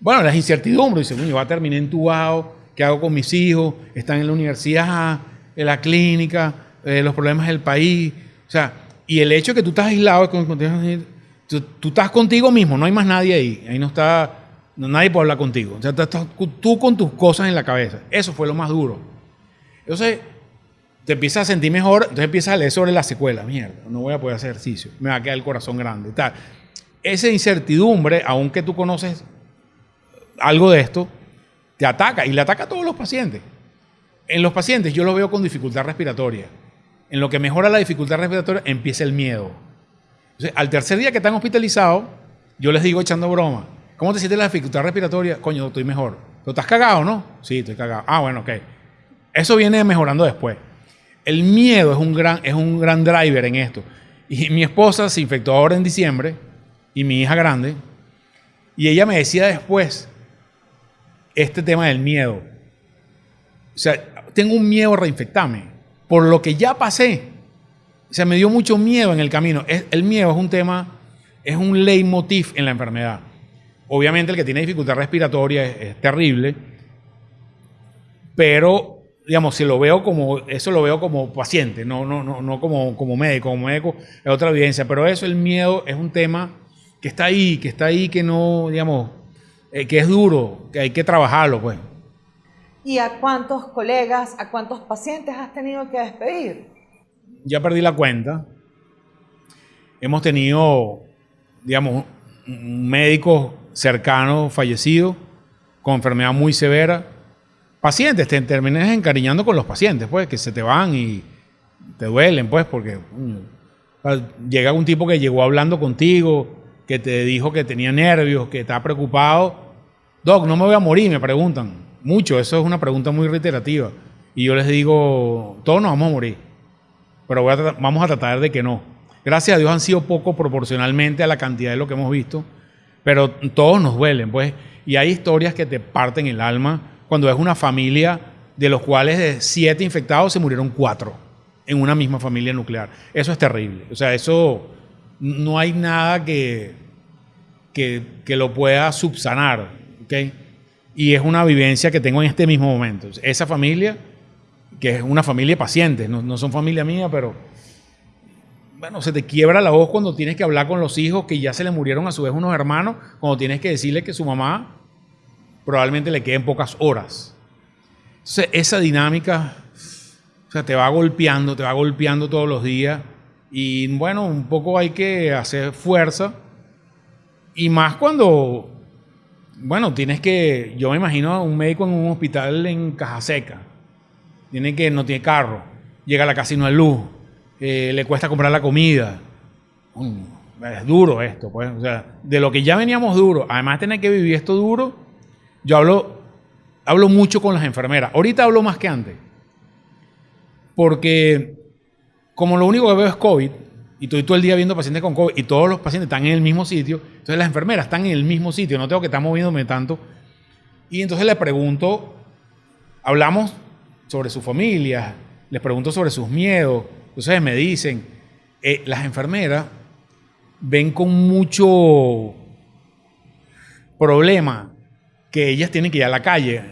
Speaker 3: bueno, las incertidumbres. Dice, yo voy a terminar entubado, ¿qué hago con mis hijos? Están en la universidad, en la clínica, eh, los problemas del país. O sea, y el hecho de que tú estás aislado, tú, estás contigo mismo, no hay más nadie ahí. Ahí no está, nadie puede hablar contigo. O sea, estás tú con tus cosas en la cabeza. Eso fue lo más duro. Entonces, te empiezas a sentir mejor, entonces empiezas a leer sobre la secuela. Mierda, no voy a poder hacer ejercicio, me va a quedar el corazón grande. Tal. Esa incertidumbre, aunque tú conoces algo de esto, te ataca y le ataca a todos los pacientes. En los pacientes yo los veo con dificultad respiratoria en lo que mejora la dificultad respiratoria, empieza el miedo. Al tercer día que están hospitalizados, yo les digo echando broma, ¿cómo te sientes la dificultad respiratoria? Coño, estoy mejor. ¿Pero estás cagado, no? Sí, estoy cagado. Ah, bueno, ok. Eso viene mejorando después. El miedo es un gran, es un gran driver en esto. Y mi esposa se infectó ahora en diciembre, y mi hija grande, y ella me decía después este tema del miedo. O sea, tengo un miedo a reinfectarme por lo que ya pasé. O sea, me dio mucho miedo en el camino. el miedo es un tema, es un leitmotiv en la enfermedad. Obviamente el que tiene dificultad respiratoria es, terrible, pero digamos, si lo veo como, eso lo veo como paciente, no, no, no, no como, como médico, como médico es otra evidencia, pero eso, el miedo es un tema que está ahí, que está ahí, que no, digamos, eh, que es duro, que hay que trabajarlo, pues.
Speaker 2: ¿Y a cuántos colegas, a cuántos pacientes has tenido que despedir?
Speaker 3: Ya perdí la cuenta. Hemos tenido, digamos, un médico cercano fallecido con enfermedad muy severa. Pacientes, te terminas encariñando con los pacientes, pues, que se te van y te duelen, pues, porque llega un tipo que llegó hablando contigo, que te dijo que tenía nervios, que está preocupado. Doc, no me voy a morir, me preguntan. Mucho, eso es una pregunta muy reiterativa. Y yo les digo, todos nos vamos a morir, pero vamos a tratar de que no. Gracias a Dios han sido poco proporcionalmente a la cantidad de lo que hemos visto, pero todos nos duelen, pues. Y hay historias que te parten el alma cuando es una familia de los cuales de siete infectados se murieron cuatro en una misma familia nuclear. Eso es terrible. O sea, eso no hay nada que, que, que lo pueda subsanar. ¿okay? Y es una vivencia que tengo en este mismo momento. Esa familia, que es una familia de pacientes, no, son familia mía, pero bueno, se te quiebra la voz cuando tienes que hablar con los hijos que ya se le murieron a su vez unos hermanos, cuando tienes que decirle que su mamá probablemente le queden pocas horas. Entonces, esa dinámica, o sea, te va golpeando, te va golpeando todos los días. Y bueno, un poco hay que hacer fuerza. Y más cuando Bueno, tienes que, yo me imagino a un médico en un hospital en Caja Seca. Tiene que, no tiene carro, llega a la casa y no hay luz, eh, le cuesta comprar la comida. Es duro esto, pues. O sea, de lo que ya veníamos duro, además tener que vivir esto duro, yo hablo, hablo mucho con las enfermeras. Ahorita hablo más que antes. Porque como lo único que veo es COVID, y estoy todo el día viendo pacientes con COVID, y todos los pacientes están en el mismo sitio, entonces las enfermeras están en el mismo sitio, no tengo que estar moviéndome tanto. Y entonces le pregunto, hablamos sobre su familia, les pregunto sobre sus miedos, entonces me dicen, eh, las enfermeras ven con mucho problema que ellas tienen que ir a la calle.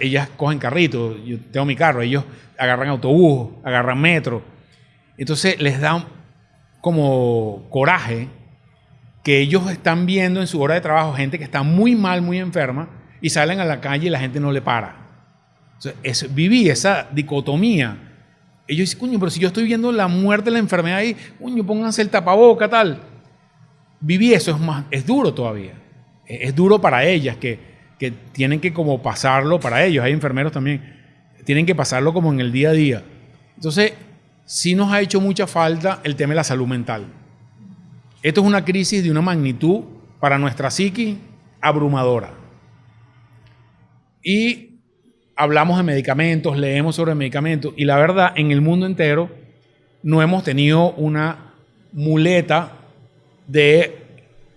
Speaker 3: Ellas cogen carrito, yo tengo mi carro, ellos agarran autobús, agarran metro. Entonces les da como coraje que ellos están viendo en su hora de trabajo gente que está muy mal, muy enferma, y salen a la calle y la gente no le para. es, viví esa dicotomía. Ellos dicen, coño, pero si yo estoy viendo la muerte, la enfermedad ahí, coño, pónganse el tapaboca, tal. Viví eso, es, más, es duro todavía. Es, es duro para ellas, que, que tienen que como pasarlo, para ellos, hay enfermeros también, tienen que pasarlo como en el día a día. Entonces, sí nos ha hecho mucha falta el tema de la salud mental. Esto es una crisis de una magnitud para nuestra psiqui abrumadora. Y hablamos de medicamentos, leemos sobre medicamentos y la verdad, en el mundo entero no hemos tenido una muleta de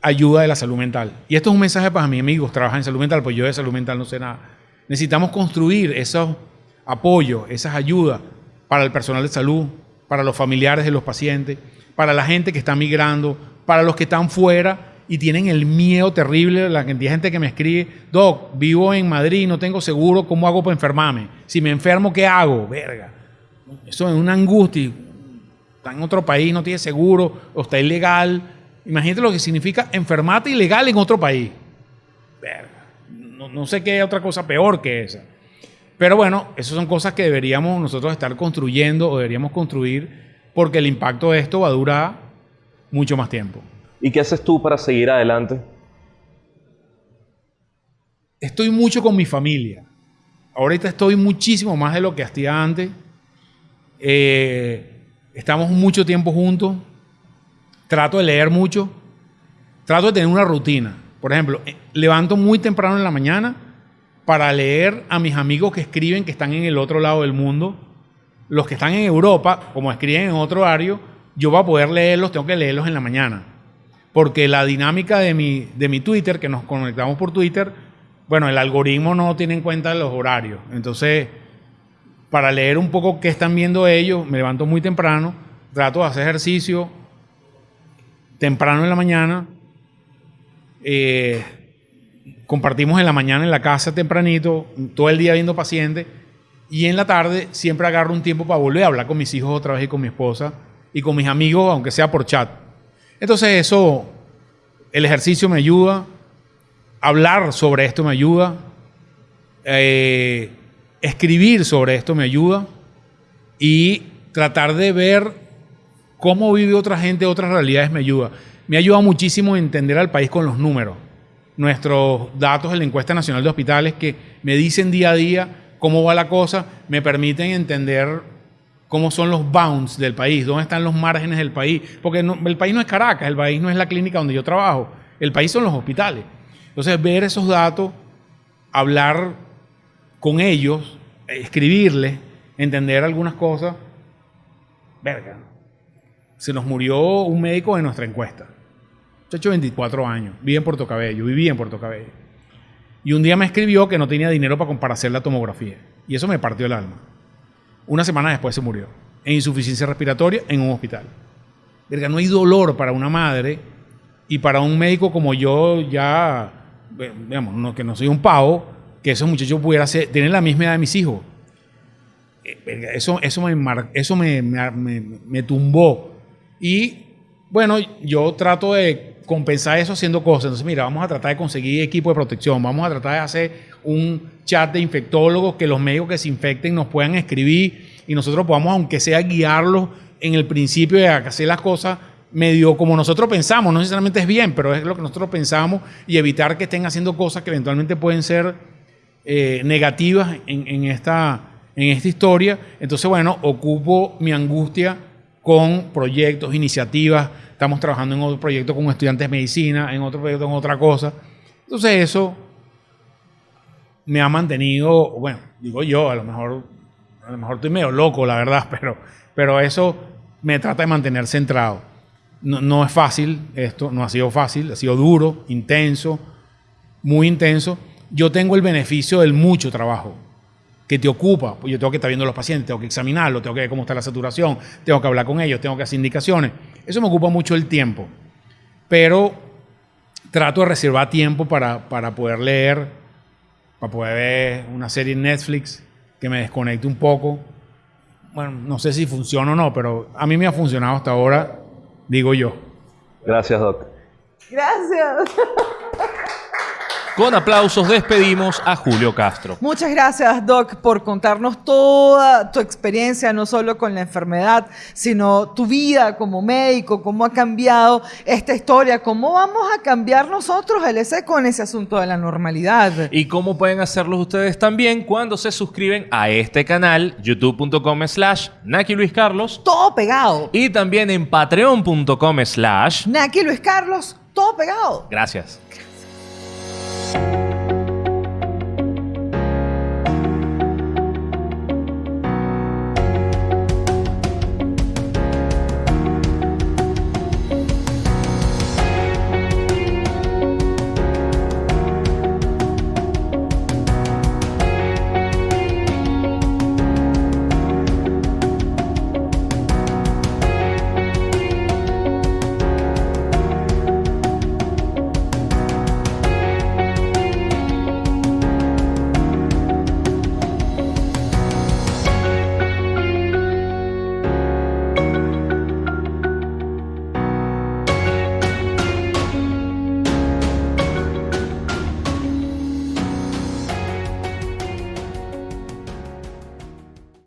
Speaker 3: ayuda de la salud mental. Y esto es un mensaje para mis amigos, trabajan en salud mental, pues yo de salud mental no sé nada. Necesitamos construir esos apoyos, esas ayudas para el personal de salud, para los familiares de los pacientes, para la gente que está migrando, para los que están fuera y tienen el miedo terrible, la gente que me escribe, Doc, vivo en Madrid, no tengo seguro, ¿cómo hago para enfermarme? Si me enfermo, ¿qué hago? Verga. Eso es una angustia. Está en otro país, no tiene seguro, o está ilegal. Imagínate lo que significa enfermarte ilegal en otro país. Verga. No, no sé qué otra cosa peor que esa. Pero bueno, esas son cosas que deberíamos nosotros estar construyendo o deberíamos construir porque el impacto de esto va a durar mucho más tiempo.
Speaker 4: ¿Y qué haces tú para seguir adelante?
Speaker 3: Estoy mucho con mi familia. Ahorita estoy muchísimo más de lo que hacía antes. Eh, estamos mucho tiempo juntos. Trato de leer mucho. Trato de tener una rutina. Por ejemplo, eh, levanto muy temprano en la mañana para leer a mis amigos que escriben que están en el otro lado del mundo. Los que están en Europa, como escriben en otro horario, yo voy a poder leerlos, tengo que leerlos en la mañana. Porque la dinámica de mi, de mi Twitter, que nos conectamos por Twitter, bueno, el algoritmo no tiene en cuenta los horarios. Entonces, para leer un poco qué están viendo ellos, me levanto muy temprano, trato de hacer ejercicio temprano en la mañana. Eh, compartimos en la mañana en la casa tempranito, todo el día viendo pacientes, y en la tarde siempre agarro un tiempo para volver a hablar con mis hijos otra vez y con mi esposa y con mis amigos, aunque sea por chat. Entonces eso, el ejercicio me ayuda, hablar sobre esto me ayuda, eh, escribir sobre esto me ayuda y tratar de ver cómo vive otra gente, otras realidades me ayuda. Me ayuda muchísimo a entender al país con los números nuestros datos de la encuesta nacional de hospitales que me dicen día a día cómo va la cosa, me permiten entender cómo son los bounds del país, dónde están los márgenes del país, porque el país no es Caracas, el país no es la clínica donde yo trabajo, el país son los hospitales. Entonces, ver esos datos, hablar con ellos, escribirles, entender algunas cosas, verga, se nos murió un médico de nuestra encuesta hecho 24 años, vive en Puerto Cabello, vivía en Puerto Cabello. Y un día me escribió que no tenía dinero para, para hacer la tomografía. Y eso me partió el alma. Una semana después se murió. En insuficiencia respiratoria en un hospital. Verga, no hay dolor para una madre y para un médico como yo, ya, digamos, que no soy un pavo, que esos muchachos pudieran tener la misma edad de mis hijos. Eh, eso, eso, me, eso me, me tumbó. Y bueno, yo trato de compensar eso haciendo cosas. Entonces, mira, vamos a tratar de conseguir equipo de protección, vamos a tratar de hacer un chat de infectólogos que los médicos que se infecten nos puedan escribir y nosotros podamos, aunque sea, guiarlos en el principio de hacer las cosas medio como nosotros pensamos, no necesariamente es bien, pero es lo que nosotros pensamos y evitar que estén haciendo cosas que eventualmente pueden ser eh, negativas en, en esta, en esta historia. Entonces, bueno, ocupo mi angustia con proyectos, iniciativas. Estamos trabajando en otro proyecto con estudiantes de medicina, en otro proyecto con otra cosa. Entonces, eso me ha mantenido, bueno, digo yo, a lo mejor, a lo mejor estoy medio loco, la verdad, pero, pero eso me trata de mantener centrado. No, no es fácil esto, no ha sido fácil, ha sido duro, intenso, muy intenso. Yo tengo el beneficio del mucho trabajo que te ocupa. Pues yo tengo que estar viendo a los pacientes, tengo que examinarlos, tengo que ver cómo está la saturación, tengo que hablar con ellos, tengo que hacer indicaciones. Eso me ocupa mucho el tiempo. Pero trato de reservar tiempo para, para poder leer, para poder ver una serie en Netflix que me desconecte un poco. Bueno, no sé si funciona o no, pero a mí me ha funcionado hasta ahora, digo yo.
Speaker 4: Gracias, Doc.
Speaker 2: Gracias.
Speaker 1: Con aplausos despedimos a Julio Castro.
Speaker 2: Muchas gracias, Doc, por contarnos toda tu experiencia, no solo con la enfermedad, sino tu vida como médico, cómo ha cambiado esta historia, cómo vamos a cambiar nosotros el ese con ese asunto de la normalidad.
Speaker 1: Y cómo pueden hacerlo ustedes también cuando se suscriben a este canal, youtube.com slash Naki Luis Carlos.
Speaker 2: Todo pegado.
Speaker 1: Y también en patreon.com slash...
Speaker 2: Naki Luis Carlos, todo pegado.
Speaker 1: Gracias. Thank you.